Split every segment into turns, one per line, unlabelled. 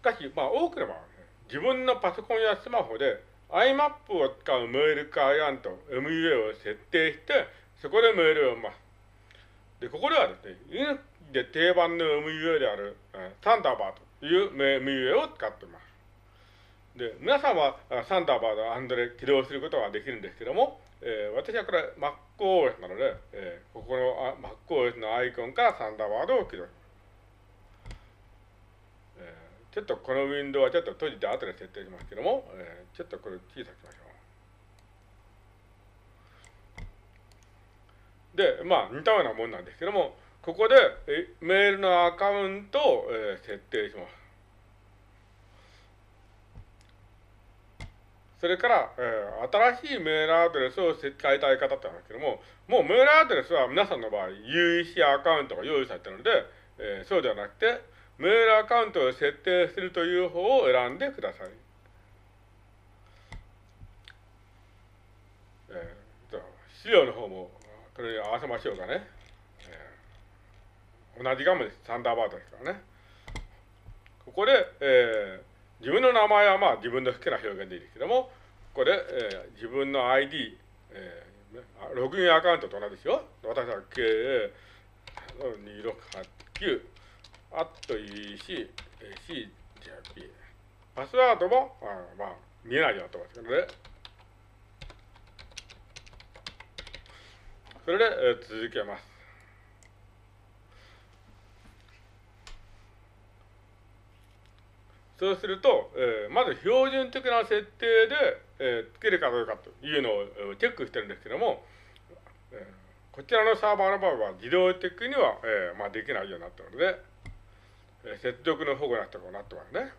しかし、まあ多くの場合、自分のパソコンやスマホで IMAP を使うメールクライアント MUA を設定して、そこでメールを読ます。で、ここではですね、で定番の MUA である、サンダーバーという MUA を使っています。で、皆さんはサンダーバードアンドで起動することができるんですけども、えー、私はこれ MacOS なので、えー、ここの MacOS のアイコンからサンダーバードを起動します。ちょっとこのウィンドウはちょっと閉じて後で設定しますけども、えー、ちょっとこれ小さくしましょう。で、まあ似たようなもんなんですけども、ここでメールのアカウントを、えー、設定します。それから、えー、新しいメールアドレスを変えたい方ってなんですけども、もうメールアドレスは皆さんの場合、UEC アカウントが用意されているので、えー、そうではなくて、メールアカウントを設定するという方を選んでください。えー、資料の方も、これに合わせましょうかね。えー、同じ画面です。サンダーバードですからね。ここで、えー、自分の名前はまあ自分の好きな表現でいいですけども、ここで、えー、自分の ID、えー、ログインアカウントと同じですよ。私は K2689、あと EC、CJP。パスワードも、あまあ、見えないようになってますけどね。それで、えー、続けます。そうすると、えー、まず標準的な設定で、えー、つけるかどうかというのをチェックしてるんですけども、えー、こちらのサーバーの場合は自動的には、えーまあ、できないようになったので、えー、接続の保護なってこうなってますね。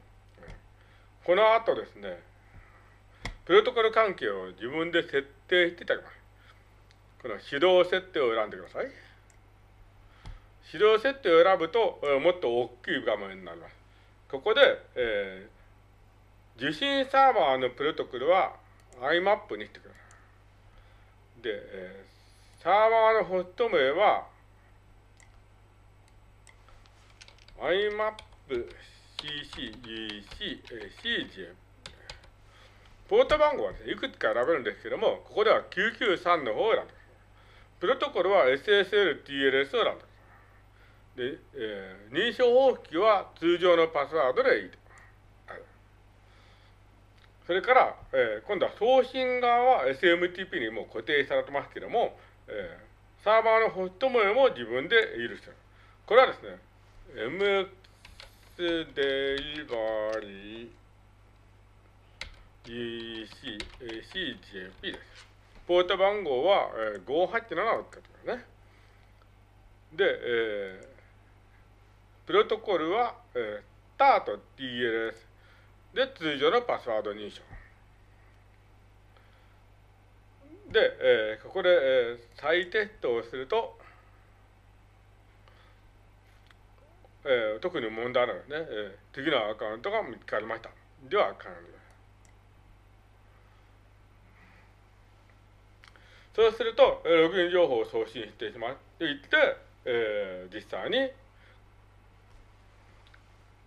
この後ですね、プロトコル関係を自分で設定していただきます。この手動設定を選んでください。手動設定を選ぶと、もっと大きい画面になります。ここで、えー、受信サーバーのプロトコルは IMAP にしてください。で、えー、サーバーのホスト名は IMAP CCEC CJ ポート番号は、ね、いくつか選べるんですけども、ここでは993の方を選んでプロトコルは SSL-TLS を選んでで、えー、認証方式は通常のパスワードでいいと。はい、それから、えー、今度は送信側は SMTP にも固定されてますけども、えー、サーバーのホスト名も自分で許してる。これはですね、MX デリバリー EC、CJP です。ポート番号は、えー、587を使ってますね。で、えー、プロトコルは、えー、ターと TLS で通常のパスワード認証。で、えー、ここで、えー、再テストをすると、えー、特に問題ないですね、えー、次のアカウントが見つかりました。では、完了。そうすると、ログイン情報を送信してしまっていって、えー、実際に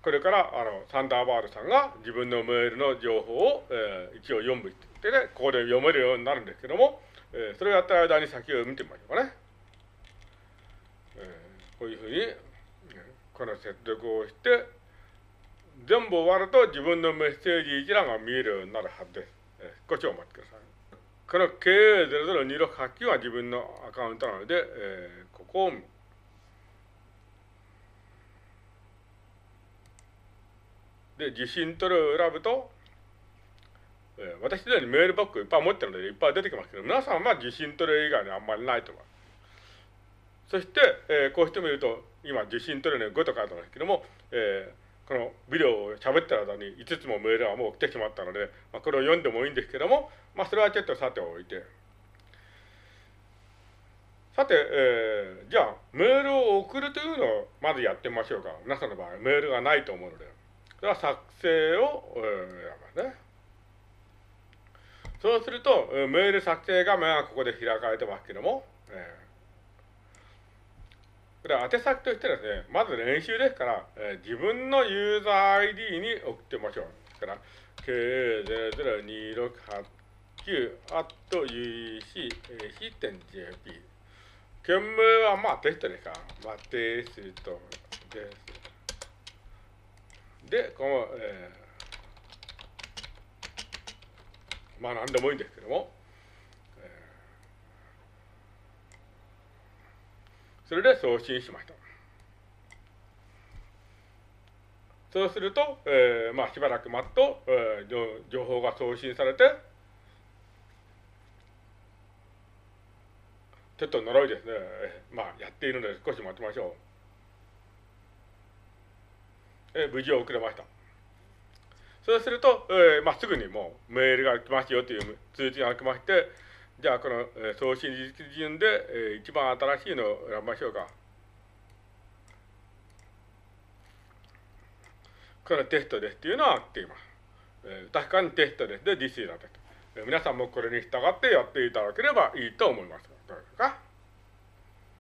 これから、あの、サンダーバードさんが自分のメールの情報を、えー、一応読むってね、ここで読めるようになるんですけども、えー、それをやった間に先を見てみましょうかね。えー、こういうふうに、この接続をして、全部終わると自分のメッセージ一覧が見えるようになるはずです。え、少しお待ちください。この KA002689 は自分のアカウントなので、えー、ここをで、受信取るを選ぶと、えー、私すでにメールバックいっぱい持ってるのでいっぱい出てきますけど、皆さんは受信取る以外にあんまりないと思います。そして、えー、こうしてみると、今受信取るの5と書いてますけども、えー、このビデオを喋ってる間に5つもメールがもう来てしまったので、まあ、これを読んでもいいんですけども、まあ、それはちょっとさておいて。さて、えー、じゃあ、メールを送るというのをまずやってみましょうか。皆さんの場合、メールがないと思うので。それは作成を選びますね。そうすると、メール作成画面はここで開かれてますけども、えこれは宛先としてですね、まず練習ですから、えー、自分のユーザー ID に送ってみましょう。ですから、K00268 at UEC.jp。件名はまあテストですから、まあテストです。で、この、えー、まあ何でもいいんですけども、それで送信しました。そうすると、えー、まあしばらく待つと、えー、情報が送信されて、ちょっと呪いですね。まあやっているので少し待ちましょう。えー、無事遅れました。そうすると、えーまあ、すぐにもうメールが来ますよという通知が来まして、じゃあこの、送信日順で、えー、一番新しいのを選びましょうか。これテストですっていうのはっています。えー、確かにテストですで、実施だと。えー、皆さんもこれに従ってやっていただければいいと思います。どうですか？